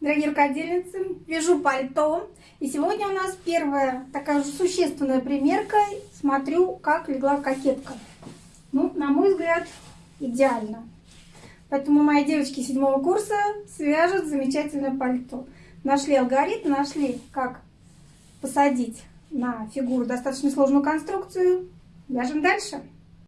дорогие рукодельницы! Вяжу пальто. И сегодня у нас первая такая же существенная примерка. Смотрю, как легла кокетка. Ну, на мой взгляд, идеально. Поэтому мои девочки седьмого курса свяжут замечательное пальто. Нашли алгоритм, нашли, как посадить на фигуру достаточно сложную конструкцию. Вяжем дальше.